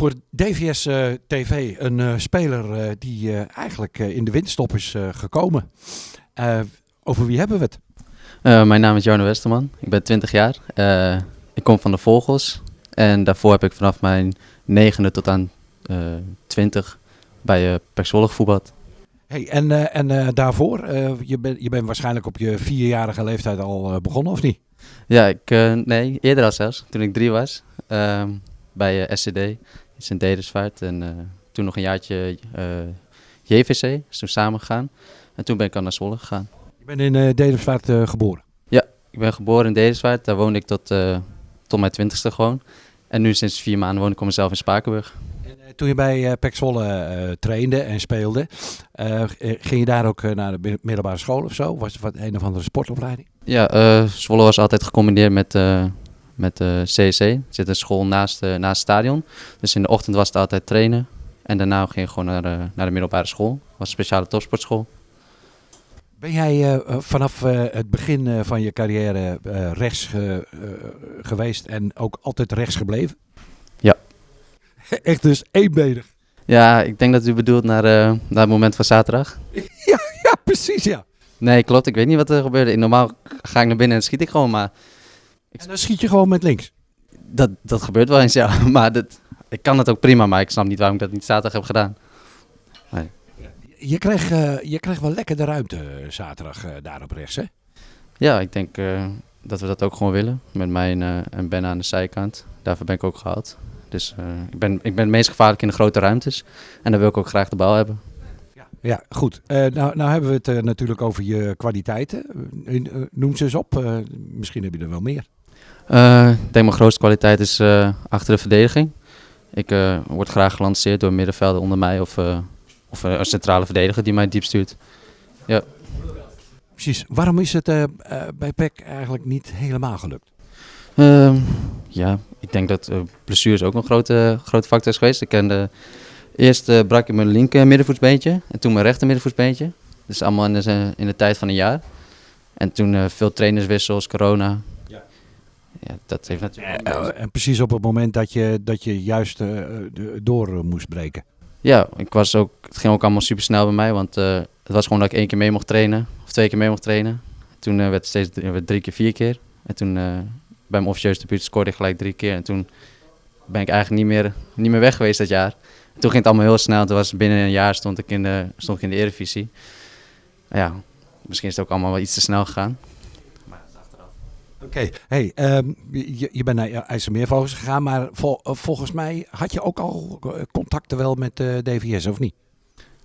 Voor DVS eh, TV, een eh, speler eh, die eigenlijk in de winterstop is gekomen. Over wie hebben we het? Mijn naam is Jarno Westerman. Ik ben 20 jaar. Ik kom van de Vogels. En daarvoor heb ik vanaf mijn negende tot aan eh 20 bij uh, Pek Zwolle gevoetbald. Hey, en en daarvoor, je, bent je bent waarschijnlijk op je vierjarige leeftijd al begonnen, of niet? Ja, ik, nee, eerder al zelfs, toen ik drie was. ehm, bij SCD in Sint-Edersvaart. En eh, toen nog een jaartje eh, JVC, is toen samen gegaan. En toen ben ik al naar Zwolle gegaan. Je bent in uh, geboren. Ik ben geboren in Dedesvaart, daar woonde ik tot, tot mijn twintigste gewoon. En nu sinds vier maanden woon ik op mezelf in Spakenburg. En, toen je bij uh, Pek Zwolle trainde en speelde, ging je daar ook naar de mi- middelbare school of zo? Was het wat een of andere sportopleiding? Ja, Zwolle was altijd gecombineerd met, met eh CSC. Er zit een school naast, eh, naast het stadion. Dus in de ochtend was het altijd trainen. En daarna ging je gewoon naar, eh, naar de middelbare school. Het was een speciale topsportschool. Ben jij vanaf het begin van je carrière rechts ge- geweest en ook altijd rechts gebleven? Ja. Echt dus eenbenig. Ja, ik denk dat u bedoelt naar, naar het moment van zaterdag. Ja, precies ja. Nee, klopt. Ik weet niet wat er gebeurde. Normaal ga ik naar binnen en schiet ik gewoon. Maar En dan schiet je gewoon met links. dat, dat gebeurt wel eens, ja. Maar dat, ik kan het ook prima, maar ik snap niet waarom ik dat niet zaterdag heb gedaan. Je kreeg, eh, je kreeg wel lekker de ruimte eh, zaterdag eh, daar op rechts, hè? Ja, ik denk dat we dat ook gewoon willen. Met mij en, en Ben aan de zijkant. Daarvoor ben ik ook gehaald. Dus ik, ben, ik ben het meest gevaarlijk in de grote ruimtes. En dan wil ik ook graag de bal hebben. Ja, goed. Eh, nou, nou hebben we het natuurlijk over je kwaliteiten. Noem ze eens op. Misschien heb je er wel meer. Eh, ik denk mijn grootste kwaliteit is eh, achter de verdediging. Ik eh, word graag gelanceerd door middenvelden onder mij of, of een centrale verdediger die mij diep stuurt. Precies. Waarom is het bij PEC eigenlijk niet helemaal gelukt? Ehm, ja, ik denk dat blessures ook een grote, grote factor is geweest. Ik kende, eerst brak ik mijn linker middenvoetsbeentje en toen mijn rechter middenvoetsbeentje. Dus allemaal in de, in de tijd van een jaar. En toen veel trainerswissels, corona. Ja. Dat heeft natuurlijk... Eh, en precies op het moment dat je, dat je juist eh, door eh, moest breken. Ja, ik was ook, het ging ook allemaal super snel bij mij, want het was gewoon dat ik één keer mee mocht trainen, of twee keer mee mocht trainen. Toen werd het steeds drie, werd drie keer, vier keer. En toen bij mijn officieus debuut scoorde ik gelijk drie keer. En toen ben ik eigenlijk niet meer, niet meer weg geweest dat jaar. En toen ging het allemaal heel snel. Toen was binnen een jaar stond ik in de, stond ik in de Eredivisie. Ja, misschien is het ook allemaal wel iets te snel gegaan. Oké, hey, ehm, je, je bent naar IJsselmeervogels gegaan, maar eh, volgens mij had je ook al eh, contacten wel met eh, DVS, of niet?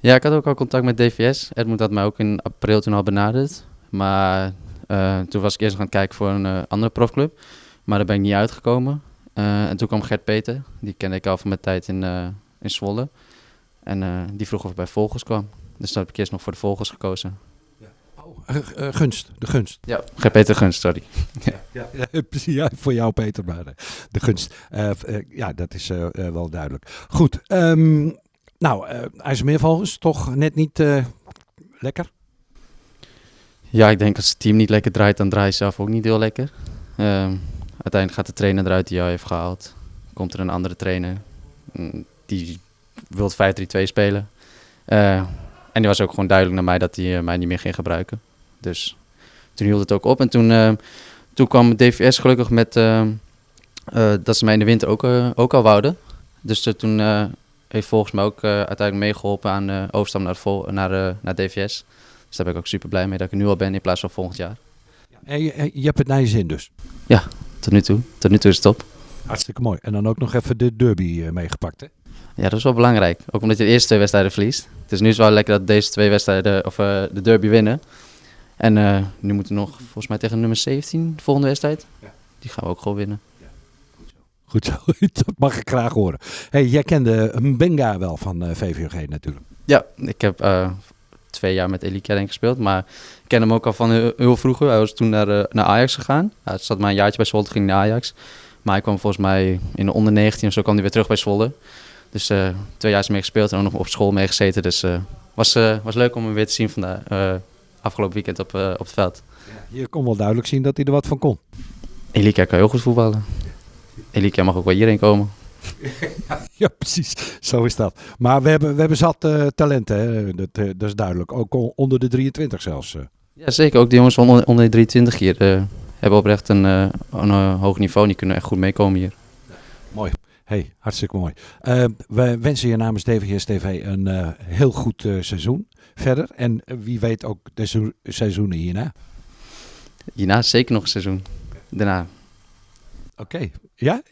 Ja, ik had ook al contact met DVS. Edmund had mij ook in april toen al benaderd. Maar toen was ik eerst nog aan het kijken voor een andere profclub. Maar daar ben ik niet uitgekomen. En toen kwam Gert Peter. Die kende ik al van mijn tijd in, in Zwolle. En die vroeg of ik bij Vogels kwam. Dus toen heb ik eerst nog voor de Vogels gekozen. Eh, eh, gunst, de gunst. Ja, Peter Gunst, sorry. Ja. Ja, voor jou, Peter, maar eh, de gunst. Ja, dat is wel duidelijk. Goed. ehm, nou, eh IJsselmeervogels, toch net niet eh, lekker? Ja, ik denk als het team niet lekker draait, dan draai je zelf ook niet heel lekker. Ehm, uiteindelijk gaat de trainer eruit die jou heeft gehaald. Komt er een andere trainer. mm, Die wil 5-3-2 spelen. Eh, en die was ook gewoon duidelijk naar mij dat hij mij niet meer ging gebruiken. Dus toen hield het ook op. En toen, eh, toen kwam DVS gelukkig met eh, eh, dat ze mij in de winter ook, ook al wouden. Dus toen heeft volgens mij ook uiteindelijk meegeholpen aan de overstap naar, vol- naar, naar DVS. Dus daar ben ik ook super blij mee dat ik nu al ben in plaats van volgend jaar. En je, je hebt het naar je zin dus. Tot nu toe. Tot nu toe is het top. Hartstikke mooi. En dan ook nog even de derby meegepakt, hè? Ja, dat is wel belangrijk. Ook omdat je de eerste twee wedstrijden verliest. Het is nu is wel lekker dat deze twee wedstrijden, of de derby winnen. En eh, nu moeten we nog, volgens mij tegen nummer 17, de volgende wedstrijd. Ja. Die gaan we ook gewoon winnen. Goed zo, dat mag ik graag horen. Hey, jij kende Mbenga wel van eh, VVG natuurlijk. Ja, ik heb eh, twee jaar met Elie Kering gespeeld, maar ik ken hem ook al van heel, heel vroeger. Hij was toen naar, eh, naar Ajax gegaan. Hij zat maar een jaartje bij Zwolle, ging naar Ajax. Maar hij kwam volgens mij in de onder 19 of zo kwam hij weer terug bij Zwolle. Dus eh, twee jaar is mee gespeeld en ook nog op school mee gezeten. Dus het was, eh, was leuk om hem weer te zien vandaag, eh, afgelopen weekend op, eh, op het veld. Je kon wel duidelijk zien dat hij er wat van kon. Elika kan heel goed voetballen. Elika mag ook wel hierheen komen. ja, precies. Zo is dat. Maar we hebben, we hebben zat uh, talenten, hè? Dat, uh, dat is duidelijk. Ook onder de 23 zelfs. Ja, zeker. Ook die jongens van onder, onder de 23 hier hebben oprecht een, een hoog niveau. Die kunnen echt goed meekomen hier. Mooi. Hey, hartstikke mooi. we wensen je namens DVS TV een heel goed seizoen verder. En wie weet ook de seizoenen hierna. Hierna zeker nog een seizoen. Daarna. Oké. Ja?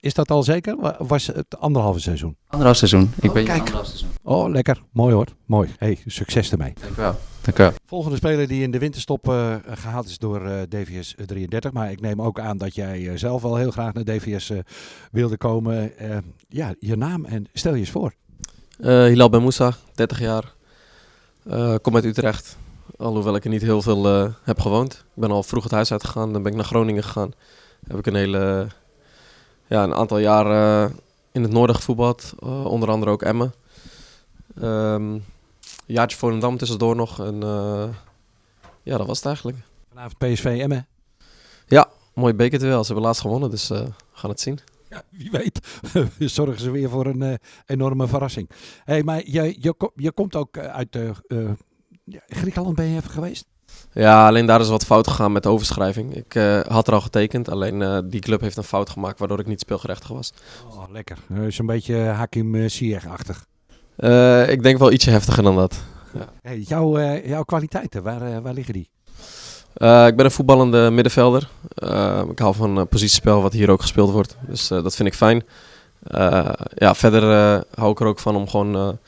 Is dat al zeker? Was het anderhalve seizoen? Anderhalf seizoen. Ik oh, ben kijk. seizoen. Oh, lekker. Mooi hoor. Mooi. Hey, succes ermee. Dank u wel. Dank u wel. Volgende speler die in de winterstop uh, gehaald is door uh, DVS 33. Maar ik neem ook aan dat jij uh, zelf wel heel graag naar DVS wilde komen. ja, je naam en stel je eens voor. Hilal Ben Moussa, 30 jaar. kom uit Utrecht. Alhoewel ik er niet heel veel heb gewoond. Ik ben al vroeg het huis uitgegaan. Dan ben ik naar Groningen gegaan. Heb ik een hele ja, een aantal jaar in het noorden gevoetbald, uh, onder andere ook Emmen. Um, een jaartje Volendam tussendoor nog. En uh, ja, dat was het eigenlijk. Vanavond PSV Emmen? Ja, mooi bekerduel. Ze hebben laatst gewonnen, dus we gaan het zien. Ja, wie weet zorgen ze weer voor een enorme verrassing. Hey, maar je, je, je komt ook uit Griekenland, ben je even geweest? Ja, alleen daar is wat fout gegaan met de overschrijving. Ik uh, had er al getekend, alleen uh, die club heeft een fout gemaakt waardoor ik niet speelgerechtig was. Oh, lekker. Uh, Zo'n beetje Hakim Ziyech-achtig. ik denk wel ietsje heftiger dan dat. Ja. Hey, jouw, jouw kwaliteiten, waar, waar liggen die? ik ben een voetballende middenvelder. ik hou van positiespel wat hier ook gespeeld wordt, dus dat vind ik fijn. ja, verder hou ik er ook van om gewoon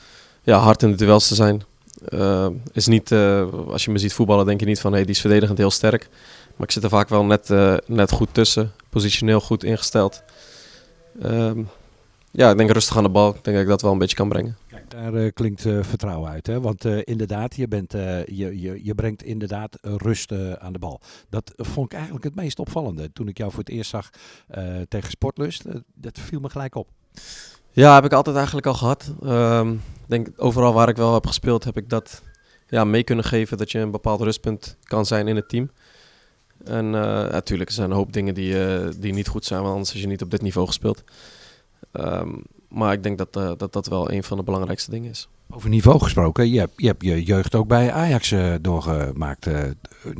ja, hard in de duels te zijn. Uh, is niet, uh, als je me ziet voetballen, denk je niet van hey, die is verdedigend heel sterk. Maar ik zit er vaak wel net, uh, net goed tussen, positioneel goed ingesteld. Ehm, ja, ik denk rustig aan de bal. Ik denk dat ik dat wel een beetje kan brengen. Kijk, daar klinkt vertrouwen uit. Hè? Want inderdaad, je, bent, je, je, je brengt inderdaad rust aan de bal. Dat vond ik eigenlijk het meest opvallende. Toen ik jou voor het eerst zag tegen Sportlust, dat viel me gelijk op. Ja, heb ik altijd eigenlijk al gehad. Um, denk overal waar ik wel heb gespeeld, heb ik dat ja, mee kunnen geven dat je een bepaald rustpunt kan zijn in het team. En uh, natuurlijk, er zijn een hoop dingen die, uh, die niet goed zijn, want anders is je niet op dit niveau gespeeld. Um, maar ik denk dat, uh, dat dat wel een van de belangrijkste dingen is. Over niveau gesproken, je hebt je, hebt je jeugd ook bij Ajax doorgemaakt.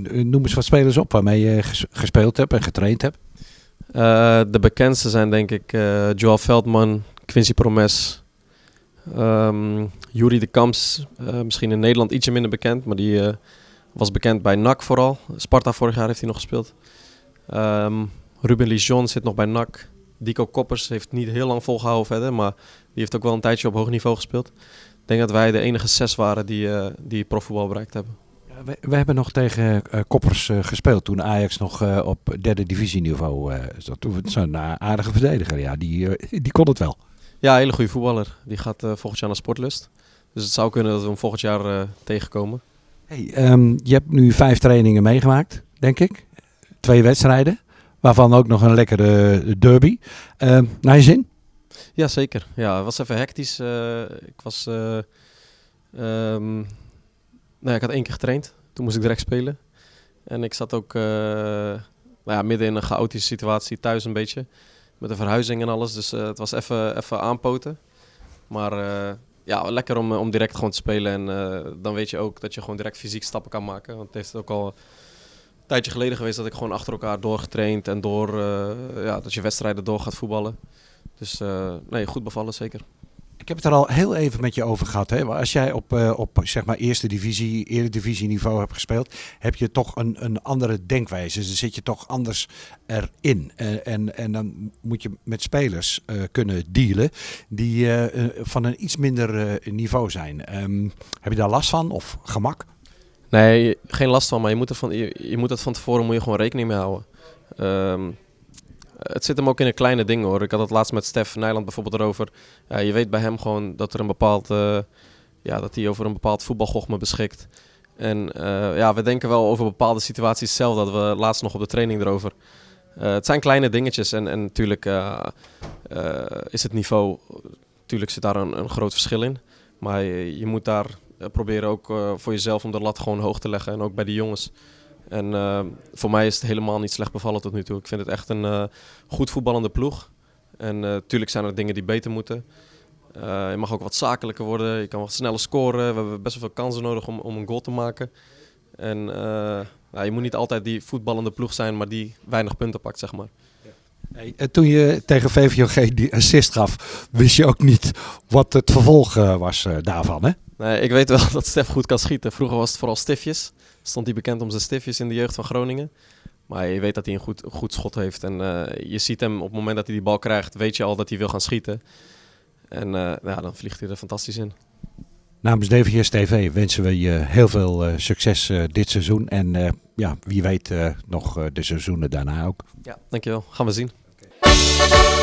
noem eens wat spelers op waarmee je gespeeld hebt en getraind hebt. de bekendste zijn denk ik Joel Veldman, Quincy Promes, um, Jury de Kamps. Uh, misschien in Nederland ietsje minder bekend, maar die uh, was bekend bij NAC vooral. Sparta vorig jaar heeft hij nog gespeeld. Um, Ruben Lijon zit nog bij NAC. Dico Koppers heeft niet heel lang volgehouden verder, maar die heeft ook wel een tijdje op hoog niveau gespeeld. Ik denk dat wij de enige zes waren die, uh, die profvoetbal bereikt hebben. We, hebben nog tegen Koppers gespeeld toen Ajax nog op derde divisieniveau zat. Zo'n aardige verdediger, ja, die, die kon het wel. Ja, een hele goede voetballer. Die gaat volgend jaar naar Sportlust. Dus het zou kunnen dat we hem volgend jaar tegenkomen. Hey, um, je hebt nu vijf trainingen meegemaakt, denk ik. Twee wedstrijden, waarvan ook nog een lekkere derby. Uh, naar je zin? Ja, zeker. Ja, het was even hectisch. ik was... Um, nou, ik had één keer getraind. Toen moest ik direct spelen. En ik zat ook nou ja, midden in een chaotische situatie thuis een beetje. Met de verhuizing en alles. Dus uh, het was even, even aanpoten. Maar uh, ja, lekker om, om direct gewoon te spelen. En dan weet je ook dat je gewoon direct fysiek stappen kan maken. Want het heeft ook al een tijdje geleden geweest dat ik gewoon achter elkaar doorgetraind. En door, ja, dat je wedstrijden door gaat voetballen. Dus nee, goed bevallen zeker. Ik heb het er al heel even met je over gehad. Hè? Als jij op, uh, op zeg maar eerste divisie, eredivisie niveau hebt gespeeld, heb je toch een, een andere denkwijze. Dus dan zit je toch anders erin. En, en, en dan moet je met spelers uh, kunnen dealen die uh, van een iets minder niveau zijn. Um, heb je daar last van of gemak? Nee, geen last van, maar je moet, er van, je, moet het van tevoren moet je gewoon rekening mee houden. Um, het zit hem ook in de kleine dingen hoor. Ik had het laatst met Stef Nijland bijvoorbeeld erover. Uh, je weet bij hem gewoon dat er een bepaald, uh, ja, dat hij over een bepaald voetbalgochme beschikt. En uh, ja, we denken wel over bepaalde situaties zelf. Dat we laatst nog op de training erover. het zijn kleine dingetjes en, en natuurlijk is het niveau, natuurlijk zit daar een, een groot verschil in. Maar je, je moet daar proberen ook voor jezelf om de lat gewoon hoog te leggen. En ook bij de jongens. En uh, voor mij is het helemaal niet slecht bevallen tot nu toe. Ik vind het echt een uh, goed voetballende ploeg. En natuurlijk zijn er dingen die beter moeten. je mag ook wat zakelijker worden. Je kan wat sneller scoren. We hebben best wel veel kansen nodig om, om een goal te maken. En nou, je moet niet altijd die voetballende ploeg zijn, maar die weinig punten pakt, zeg maar. Hey, toen je tegen VVOG die assist gaf, wist je ook niet wat het vervolg was daarvan, hè? Nee, ik weet wel dat Stef goed kan schieten. Vroeger was het vooral stiftjes. Stond hij bekend om zijn stiftjes in de jeugd van Groningen. Maar je weet dat hij een goed, goed schot heeft. En uh, je ziet hem op het moment dat hij die bal krijgt, weet je al dat hij wil gaan schieten. En uh, ja, dan vliegt hij er fantastisch in. Namens DVS TV wensen we je heel veel uh, succes dit seizoen. En ja, wie weet nog de seizoenen daarna ook. Ja, dankjewel. Gaan we zien. Thank you.